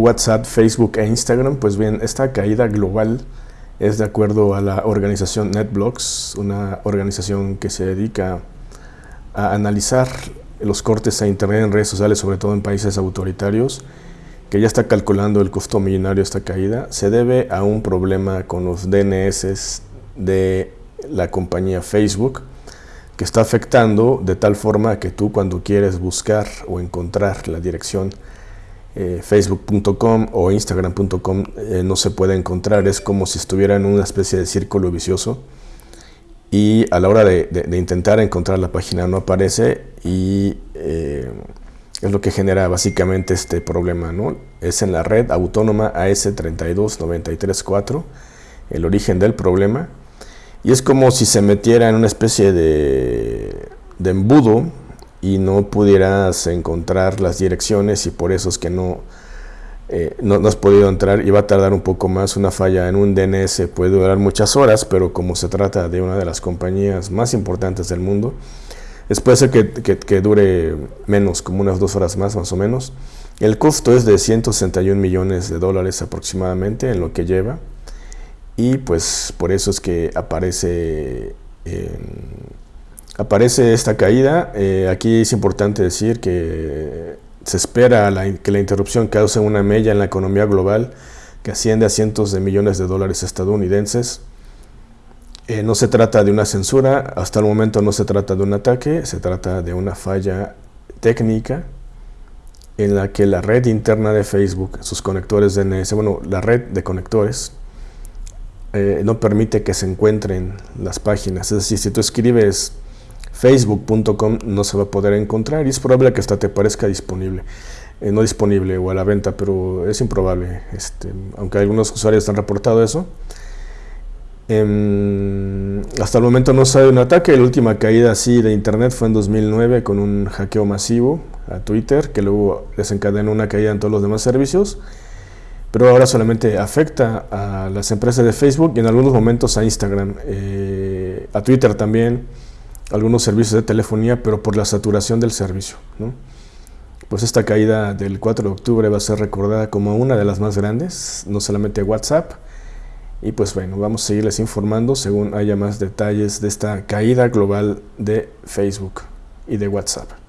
WhatsApp, Facebook e Instagram, pues bien, esta caída global es de acuerdo a la organización NetBlocks, una organización que se dedica a analizar los cortes a Internet en redes sociales, sobre todo en países autoritarios, que ya está calculando el costo millonario de esta caída, se debe a un problema con los DNS de la compañía Facebook, que está afectando de tal forma que tú cuando quieres buscar o encontrar la dirección eh, facebook.com o instagram.com eh, no se puede encontrar, es como si estuviera en una especie de círculo vicioso. Y a la hora de, intentar encontrar la página no aparece y eh, es lo que genera básicamente este problema, ¿no? Es en la red autónoma AS32934 el origen del problema. Y es como si se metiera en una especie de, de embudo y no pudieras encontrar las direcciones y por eso es que no, eh, no, has podido entrar y va a tardar un poco más. Una falla en un DNS puede durar muchas horas, pero como se trata de una de las compañías más importantes del mundo, es puede ser que, que, dure menos, como unas dos horas más más o menos. El costo es de 161 millones de dólares aproximadamente en lo que lleva y pues por eso es que aparece aparece esta caída. Eh, aquí es importante decir que se espera que la interrupción cause una mella en la economía global que asciende a cientos de millones de dólares estadounidenses. Eh, no se trata de una censura, hasta el momento no se trata de un ataque, se trata de una falla técnica en la que la red interna de Facebook, sus conectores DNS, bueno, la red de conectores, eh, no permite que se encuentren las páginas. Es decir, si tú escribes facebook.com no se va a poder encontrar y es probable que hasta te parezca disponible. Eh, no disponible o a la venta, pero es improbable, este, aunque algunos usuarios han reportado eso. Em, hasta el momento no ha un ataque, la última caída así de internet fue en 2009 con un hackeo masivo a Twitter que luego desencadenó una caída en todos los demás servicios, pero ahora solamente afecta a las empresas de Facebook y en algunos momentos a Instagram, eh, a Twitter también, algunos servicios de telefonía, pero por la saturación del servicio. Pues esta caída del 4 de octubre va a ser recordada como una de las más grandes, no solamente WhatsApp. Y pues bueno, vamos a seguirles informando según haya más detalles de esta caída global de Facebook y de WhatsApp.